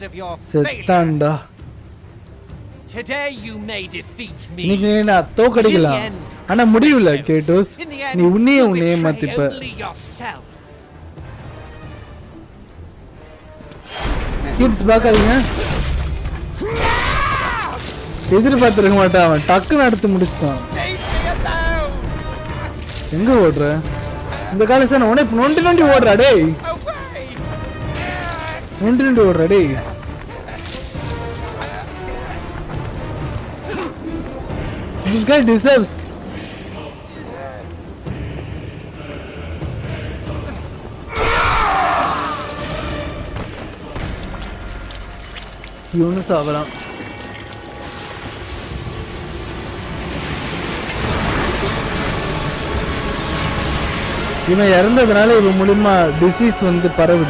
செத்தான்டா Today you may defeat me. இன்னைக்கு நீ நான் தோக்கடிக்கலாம். ஆனா முடியல கேட்டோஸ். நீ உன்னையே உன்னையே மாத்திப்ப. கிட்ஸ் பார்க்காதீங்க. எதிர்பார்த்திருக்க மாட்டான் அவன். டக்குன்னு அடுத்து முடிச்சிட்டான். எங்க ஓடுற? இந்த காலேஜ் உடனே நொண்டி நொண்டி ஓடுறா டேய். நொண்டி ரெண்டு ஓடுறா டேய். This guy deserves. இவனு சாவலாம். இவன் இறந்ததுனால இவன் மூலியமா டிசீஸ் வந்து பரவுது.